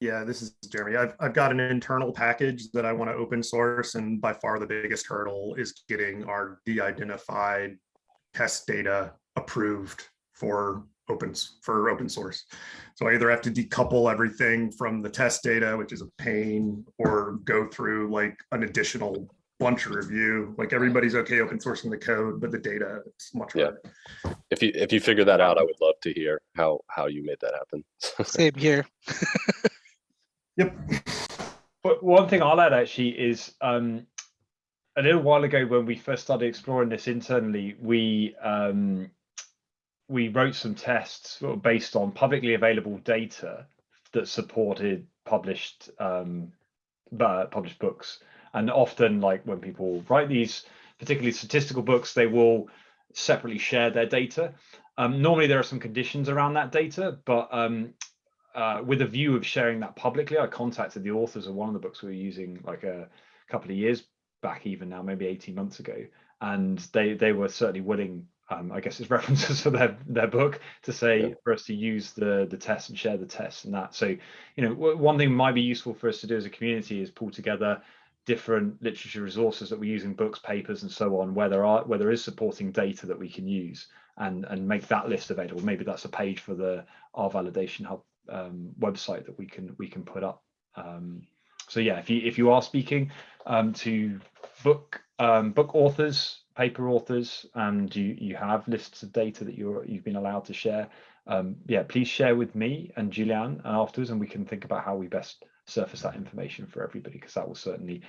S8: Yeah, this is Jeremy. I've, I've got an internal package that I want to open source and by far the biggest hurdle is getting our de-identified test data approved for opens for open source. So I either have to decouple everything from the test data, which is a pain, or go through like an additional bunch of review. Like everybody's okay open sourcing the code, but the data it's much
S3: Yeah.
S8: harder.
S3: If you if you figure that out, I would love to hear how how you made that happen. <laughs>
S6: Same here.
S8: Yep.
S1: But one thing I'll add actually is um, a little while ago when we first started exploring this internally, we um, we wrote some tests based on publicly available data that supported published um, uh, published books. And often, like when people write these particularly statistical books, they will separately share their data. Um, normally, there are some conditions around that data, but um, uh, with a view of sharing that publicly, I contacted the authors of one of the books we were using like a couple of years back, even now, maybe 18 months ago, and they they were certainly willing. Um, I guess it's <laughs> references for their their book to say
S3: Yeah.
S1: for us to use the the test and share the tests and that. So you know, one thing might be useful for us to do as a community is pull together different literature resources that we use in books, papers, and so on, where there are where there is supporting data that we can use, and and make that list available. Maybe that's a page for the R Validation Hub um, website that we can we can put up. Um, so yeah, if you if you are speaking um, to book um, book authors, paper authors, and you you have lists of data that you're you've been allowed to share, um, yeah, please share with me and Julianne afterwards, and we can think about how we best surface that information for everybody because that will certainly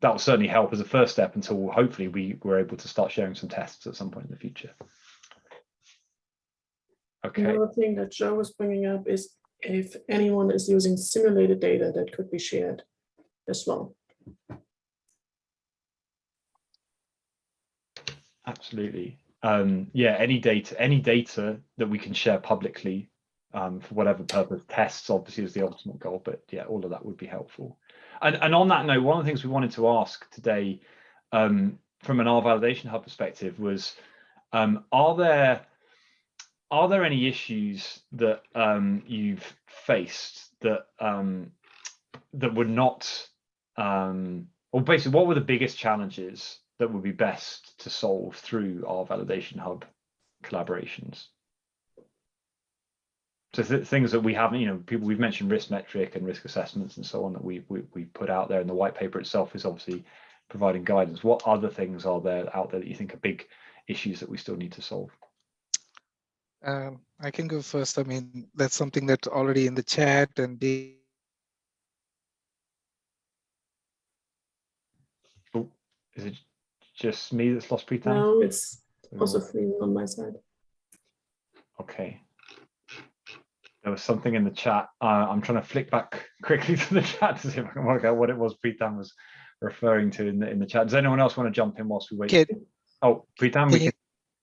S1: that will certainly help as a first step until hopefully we we're able to start sharing some tests at some point in the future. Okay.
S9: Another thing that Joe was bringing up is if anyone is using simulated data that could be shared as well.
S1: Absolutely. Um, yeah, any data, any data that we can share publicly um, for whatever purpose, tests obviously is the ultimate goal, but yeah, all of that would be helpful. And, and on that note, one of the things we wanted to ask today um, from an R validation hub perspective was, um, are there are there any issues that um, you've faced that um, that were not, um, or basically, what were the biggest challenges that would be best to solve through R Validation Hub collaborations? so th things that we haven't, you know, people we've mentioned riskmetric and risk assessments and so on that we, we we put out there, and the white paper itself is obviously providing guidance. What other things are there out there that you think are big issues that we still need to solve?
S6: Um, I can go first. I mean, that's something that's already in the chat and the
S1: Oh, is it just me that's lost Pritam?
S9: Now it's
S1: Mm.
S9: also freezing on my side.
S1: Okay. There was something in the chat. Uh, I'm trying to flick back <laughs> quickly to the chat to see if I can work out what it was Pritam was referring to in the in the chat. Does anyone else want to jump in whilst we wait?
S6: Can-
S1: Oh, Pritam,
S6: Can
S1: we
S6: you-
S1: can.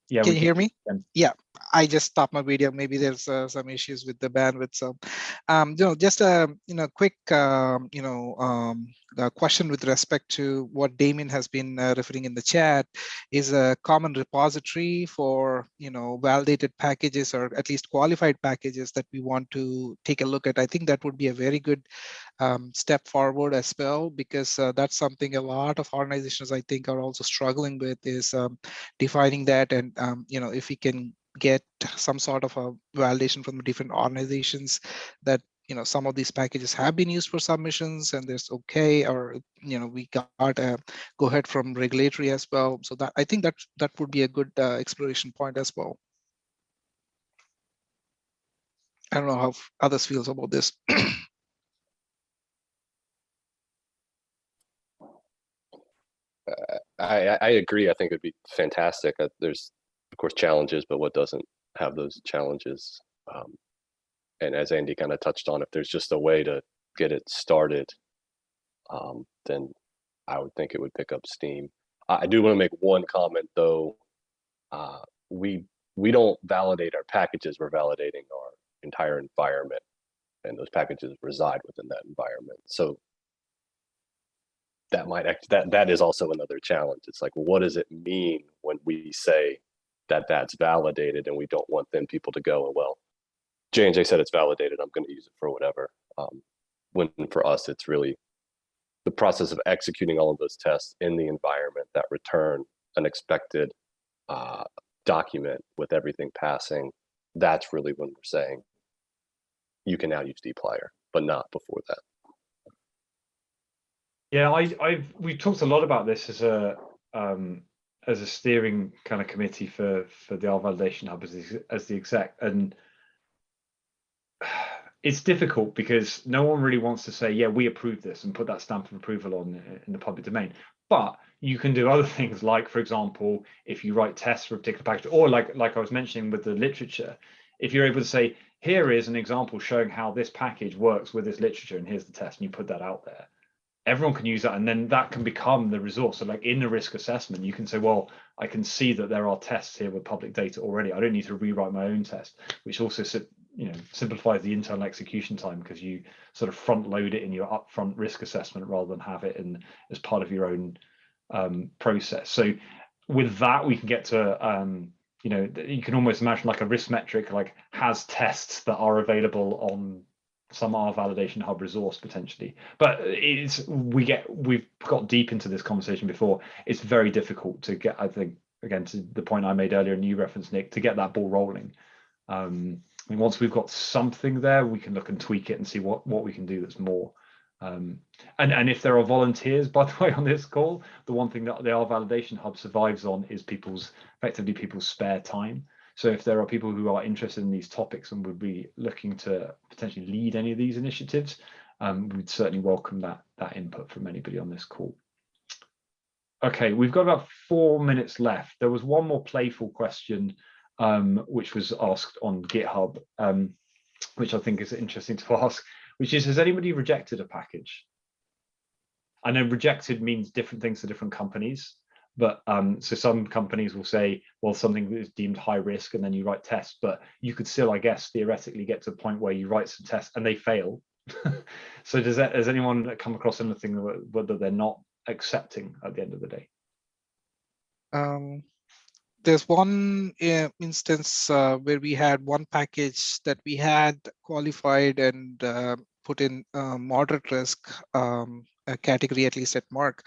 S1: Yeah,
S6: Can
S1: we
S6: you hear me?
S1: can.
S6: Yeah, I just stopped my video. Maybe there's uh, some issues with the bandwidth. So, um, you know, just a you know quick um, you know um, question with respect to what Damian has been uh, referring in the chat is a common repository for you know validated packages or at least qualified packages that we want to take a look at. I think that would be a very good um, step forward as well because uh, that's something a lot of organizations I think are also struggling with is um, defining that and um, you know if we can get some sort of a validation from different organizations that you know some of these packages have been used for submissions and there's okay or you know we got a go ahead from regulatory as well so that i think that that would be a good uh, exploration point as well i don't know how others feels about this <clears throat>
S3: I, I- I agree. I think it'd be fantastic. Uh, There's, of course, challenges, but what doesn't have those challenges? Um, and as Andy kind of touched on, if there's just a way to get it started, um, then I would think it would pick up steam. I, do want to make one comment though. Uh, we we don't validate our packages. We're validating our entire environment, and those packages reside within that environment. So that might act that that is also another challenge it's like what does it mean when we say that that's validated and we don't want then people to go and well j&j said it's validated i'm going to use it for whatever. Um, when for us it's really the process of executing all of those tests in the environment that return an expected uh, document with everything passing that's really when we're saying you can now use dplyr but not before that.
S1: Yeah, I, I've we've talked a lot about this as a um, as a steering kind of committee for for the R validation hub as the, as the exec, and <sighs> it's difficult because no one really wants to say, yeah, we approve this and put that stamp of approval on uh, in the public domain. But you can do <laughs> other things, like for example, if you write tests for a particular package, or like like I was mentioning with the literature, if you're able to say, here is an example showing how this package works with this literature, and here's the test, and you put that out there everyone can use that and then that can become the resource. So like in the risk assessment you can say well i can see that there are tests here with public data already. I don't need to rewrite my own test which also you know simplifies the internal execution time because you sort of front load it in your upfront risk assessment rather than have it in as part of your own um, process. So with that we can get to um, you know you can almost imagine like a risk metric like has tests that are available on some R validation hub resource potentially. But it's we get we've got deep into this conversation before. It's very difficult to get i think again to the point i made earlier and you referenced nick to get that ball rolling. Um I mean, once we've got something there we can look and tweak it and see what what we can do that's more. Um and and if there are volunteers <laughs> by the way on this call the one thing that the R validation hub survives on is people's effectively people's spare time so if there are people who are interested in these topics and would be looking to potentially lead any of these initiatives, um, we'd certainly welcome that, that input from anybody on this call. Okay, we've got about four minutes left. There was one more playful question, um, which was asked on GitHub, um, which I think is interesting <laughs> to ask, which is, has anybody rejected a package? I know rejected means different things to different companies but um, so some companies will say, well, something is deemed high risk, and then you write tests, but you could still, I guess, theoretically get to a point where you write some tests and they fail. <laughs> so does that, has anyone come across anything whether they're not accepting at the end of the day?
S6: Um, there's one uh, instance uh, where we had one package that we had qualified and uh, put in moderate risk um, category, at least at Merck,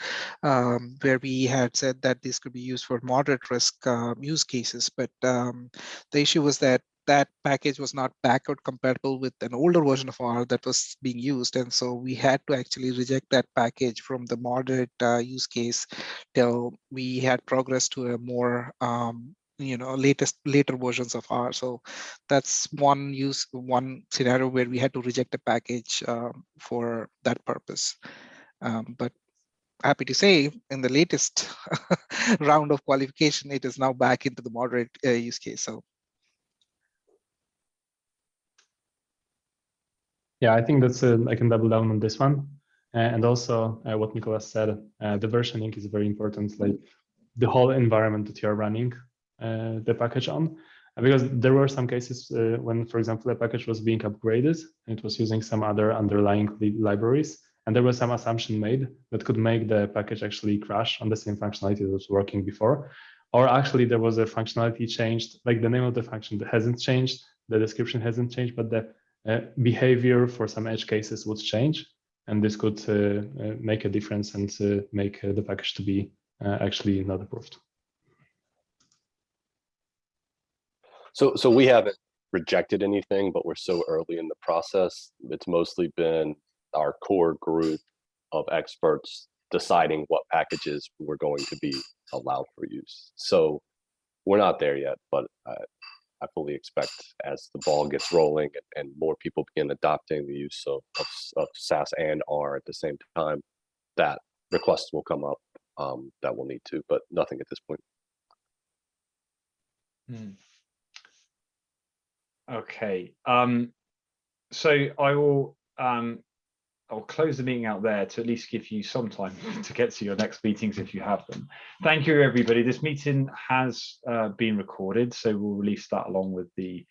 S6: um, where we had said that this could be used for moderate risk um, use cases. But um, the issue was that that package was not backward compatible with an older version of R that was being used. And so we had to actually reject that package from the moderate uh, use case till we had progress to a more um, you know latest later versions of R. So that's one use one scenario where we had to reject a package um, for that purpose. Um, but happy to say in the latest <laughs> round of qualification, it is now back into the moderate uh, use case. So
S2: Yeah, I think that's uh, I can double down on this one. Uh, and also uh, what Nicolas said, uh, the versioning is very important, like the whole environment that you're running uh, the package on. Because there were some cases when, for example, a package was being upgraded, and it was using some other underlying li- libraries, and there was some assumption made that could make the package actually crash on the same functionality that was working before. Or actually there was a functionality changed, like the name of the function that hasn't changed, the description hasn't changed, but the uh, behavior for some edge cases would change. And this could uh, uh, make a difference and uh, make uh, the package to be actually not approved.
S3: So, so we haven't rejected anything, but we're so early in the process. It's mostly been our core group of experts deciding what packages we're going to be allowed for use. So we're not there yet, but I, I fully expect as the ball gets rolling and, more people begin adopting the use of, of, of SAS and R at the same time, that requests will come up um, that we'll need to, but nothing at this point.
S1: Hmm. Okay, um, so I will, um, I'll close the meeting out there to at least give you some time <laughs> to get to your next meetings if you have them. Thank you, everybody. This meeting has uh, been recorded, so we'll release that along with the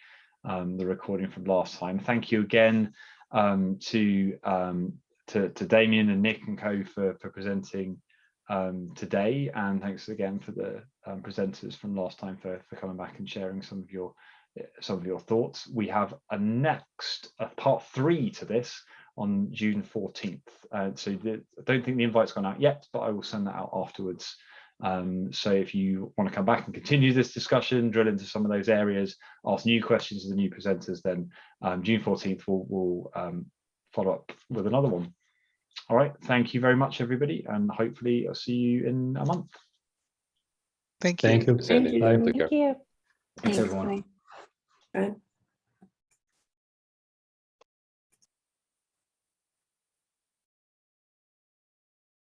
S1: um, the recording from last time. Thank you again um, to, um, to to Damian and Nick and Co for for presenting um, today, and thanks again for the um, presenters from last time for for coming back and sharing some of your some of your thoughts. We have a next a part three to this on June 14th. Uh, so the, I don't think the invite's gone out yet, but I will send that out afterwards. Um, so if you want to come back and continue this discussion, drill into some of those areas, ask new questions to the new presenters, then um, June 14th we'll, we'll um, follow up with another one. All right, thank you very much, everybody, and hopefully I'll see you in a month.
S6: thank you.
S2: Thank you.
S3: Sandy,
S9: you.
S3: take
S7: Thank you.
S10: Thanks, everyone.
S9: Bye.